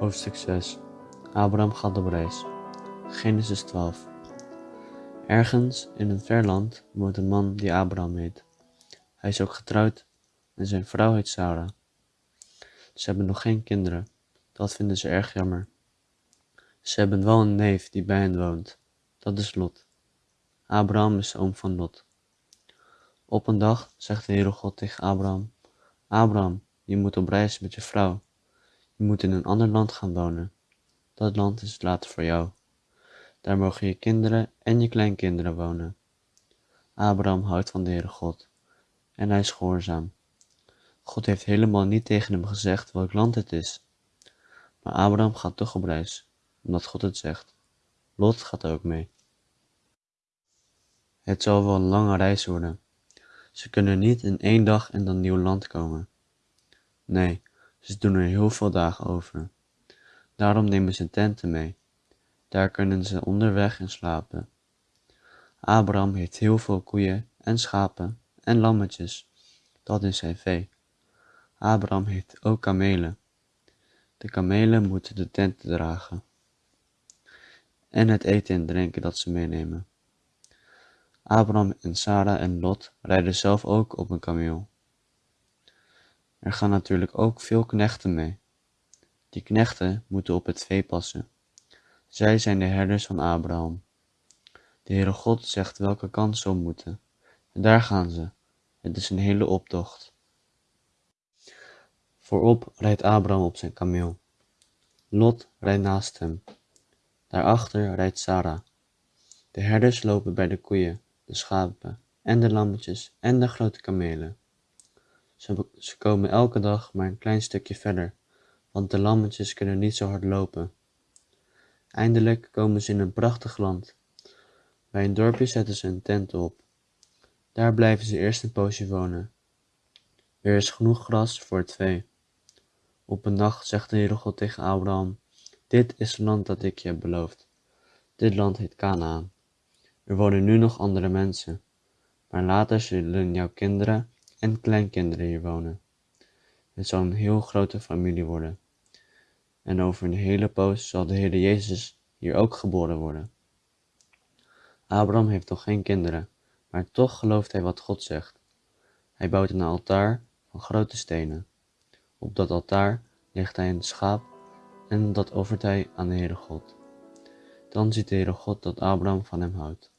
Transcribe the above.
Hoofdstuk 6 Abraham gaat op reis. Genesis 12 Ergens in een ver land woont een man die Abraham heet. Hij is ook getrouwd en zijn vrouw heet Sarah. Ze hebben nog geen kinderen. Dat vinden ze erg jammer. Ze hebben wel een neef die bij hen woont. Dat is Lot. Abraham is de oom van Lot. Op een dag zegt de Heere God tegen Abraham: Abraham, je moet op reis met je vrouw. Je moet in een ander land gaan wonen. Dat land is later voor jou. Daar mogen je kinderen en je kleinkinderen wonen. Abraham houdt van de Heere God en hij is gehoorzaam. God heeft helemaal niet tegen hem gezegd welk land het is. Maar Abraham gaat toch op reis, omdat God het zegt. Lot gaat ook mee. Het zal wel een lange reis worden. Ze kunnen niet in één dag in dat nieuw land komen. Nee, ze doen er heel veel dagen over. Daarom nemen ze tenten mee. Daar kunnen ze onderweg in slapen. Abraham heeft heel veel koeien en schapen en lammetjes. Dat is zijn vee. Abraham heeft ook kamelen. De kamelen moeten de tenten dragen. En het eten en drinken dat ze meenemen. Abraham en Sarah en Lot rijden zelf ook op een kameel. Er gaan natuurlijk ook veel knechten mee. Die knechten moeten op het vee passen. Zij zijn de herders van Abraham. De Heere God zegt welke kant ze moeten. En daar gaan ze. Het is een hele optocht. Voorop rijdt Abraham op zijn kameel. Lot rijdt naast hem. Daarachter rijdt Sarah. De herders lopen bij de koeien, de schapen en de lammetjes en de grote kamelen. Ze, komen elke dag maar een klein stukje verder, want de lammetjes kunnen niet zo hard lopen. Eindelijk komen ze in een prachtig land. Bij een dorpje zetten ze een tent op. Daar blijven ze eerst een poosje wonen. Er is genoeg gras voor het vee. Op een dag zegt de Heere God tegen Abraham: Dit is het land dat ik je heb beloofd. Dit land heet Canaan. Er wonen nu nog andere mensen, maar later zullen jouw kinderen en kleinkinderen hier wonen. Het zal een heel grote familie worden. En over een hele poos zal de Heer Jezus hier ook geboren worden. Abraham heeft nog geen kinderen, maar toch gelooft hij wat God zegt. Hij bouwt een altaar van grote stenen. Op dat altaar legt hij een schaap en dat offert hij aan de Heere God. Dan ziet de Heere God dat Abraham van hem houdt.